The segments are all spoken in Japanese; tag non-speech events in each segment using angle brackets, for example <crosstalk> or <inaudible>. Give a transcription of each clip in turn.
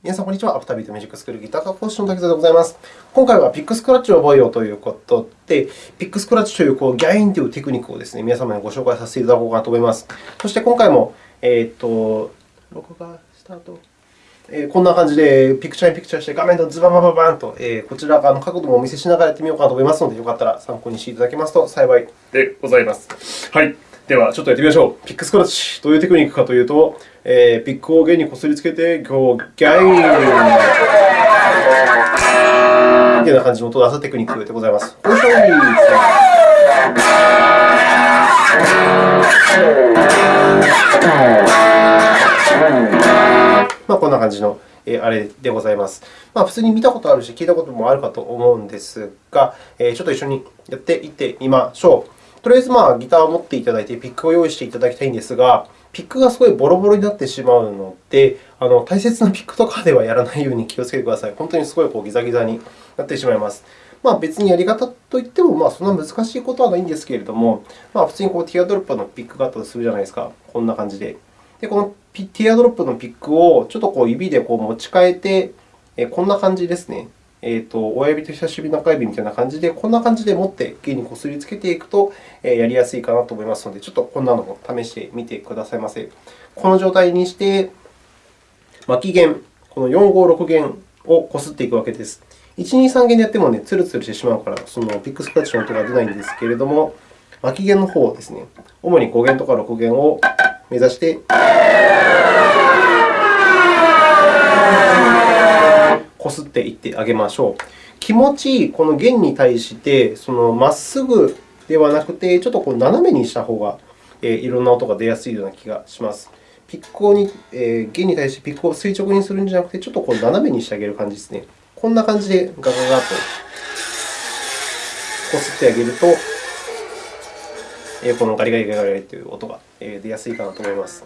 皆さん、こんにちは。アフタービートミュージックスクールギター科講師の滝沢でございます。今回はピックスクラッチを覚えようということで、ピックスクラッチというこうギャインというテクニックをですね、皆様にご紹介させていただこうかなと思います。そして今回も、えー、と、録画スタート。えー、こんな感じでピクチャーインピクチャーして画面とズババババンと、えー、こちら側の角度もお見せしながらやってみようかなと思いますので、よかったら参考にしていただけますと幸いでございます。はい。では、ちょっとやってみましょう。ピックスクラッチ。どういうテクニックかというと、えー、ピックを弦にこすりつけて、ゴーギャインみたいな感じの音を出すテクニックでございます。よいしょまあ、こんな感じのあれでございます。まあ、普通に見たことあるし、聞いたこともあるかと思うんですが、ちょっと一緒にやっていってみましょう。とりあえず、まあ、ギターを持っていただいて、ピックを用意していただきたいんですが、ピックがすごいボロボロになってしまうので、あの大切なピックとかではやらないように気をつけてください。本当にすごいこうギザギザになってしまいます。まあ、別にやり方といっても、まあ、そんな難しいことはないんですけれども、まあ、普通にこうティアドロップのピックがあったとするじゃないですか。こんな感じで。で、このティアドロップのピックをちょっとこう指でこう持ち替えて、こんな感じですね。えーと、親指と人差し指、中指みたいな感じで、こんな感じで持って弦にこすりつけていくと、えやりやすいかなと思いますので、ちょっとこんなのも試してみてくださいませ。この状態にして、巻き弦、この4、5、6弦をこすっていくわけです。1、2、3弦でやってもね、ツルツルしてしまうから、そのピックスクラッチの音が出ないんですけれども、巻き弦の方をですね、主に5弦とか6弦を目指して、こすっていってあげましょう。気持ちいい、この弦に対してまっすぐではなくて、ちょっとこう斜めにした方が、え、いろんな音が出やすいような気がします。ピックをに、えー、弦に対してピックを垂直にするんじゃなくて、ちょっとこう斜めにしてあげる感じですね。こんな感じでガガガとこすってあげると、このガリガリガリガリという音が出やすいかなと思います。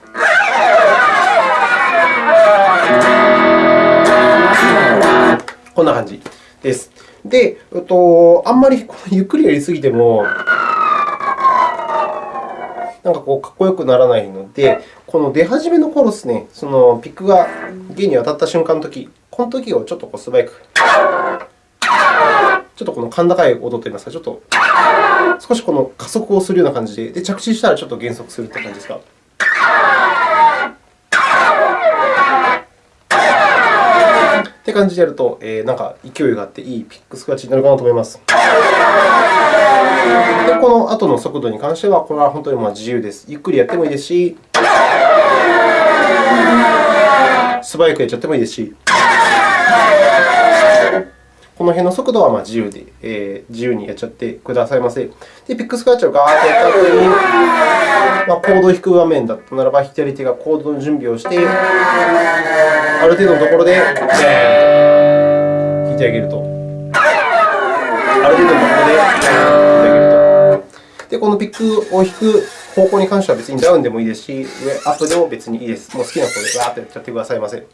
こんな感じです。で、えっと、あんまり <laughs> ゆっくりやりすぎても、なんかこうかっこよくならないので、この出始めの頃ですね、そのピックが弦に当たった瞬間のとき、このときをちょっとこう素早く、ちょっとこの甲高い音といいますか、ちょっと少しこの加速をするような感じで、で着地したらちょっと減速するという感じですか？って感じでやると、えー、なんか勢いがあっていいピックスクラッチになるかなと思います。で、この後の速度に関しては、これは本当にまあ自由です。ゆっくりやってもいいですし、素早くやっちゃってもいいですし、この辺の速度はまあ自由で、えー、自由にやっちゃってくださいませ。で、ピックスクラッチをガーッとやった後に、まあ、コードを弾く場面だったならば、左手がコードの準備をして、る程度のところで、弾いてあげると。ある程度のところで弾いてあげると。で、このピックを弾く方向に関しては別にダウンでもいいですし、上、アップでも別にいいです。もう好きな方でわーっとやっちゃってくださいませ。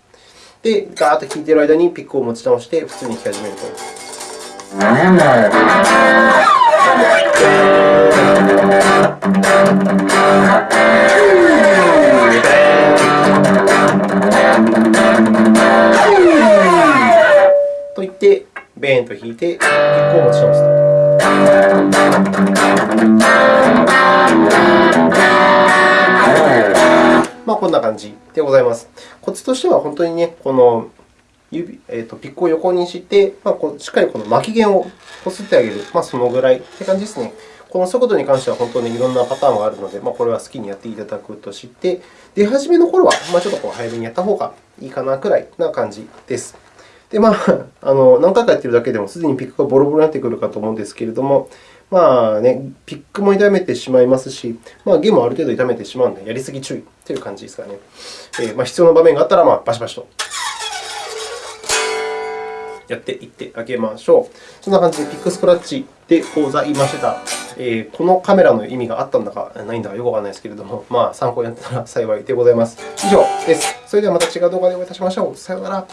で、ガーッと弾いている間にピックを持ち直して普通に弾き始めると。とベーンと弾いて、ピックを持ち直すと。まあ、こんな感じでございます。コツとしては本当にね、この指、えーと、ピックを横にして、まあ、こうしっかりこの巻き弦をこすってあげる、まあ、そのぐらいって感じですね。この速度に関しては本当にいろんなパターンがあるので、まあ、これは好きにやっていただくとして、出始めの頃は、まあ、ちょっとこう早めにやった方がいいかなくらいな感じです。で、まあ、あの何回かやっているだけでもすでにピックがボロボロになってくるかと思うんですけれども、まあね、ピックも痛めてしまいますし、まあ、弦もある程度痛めてしまうので、やりすぎ注意という感じですかね。えー、まあ、必要な場面があったら、まあ、バシバシとやっていってあげましょう。そんな感じでピックスクラッチでございました。えー、このカメラの意味があったんだかないんだかよくわからないですけれども、まあ、参考になったら幸いでございます。以上です。それではまた違う動画でお会いいたしましょう。さようなら。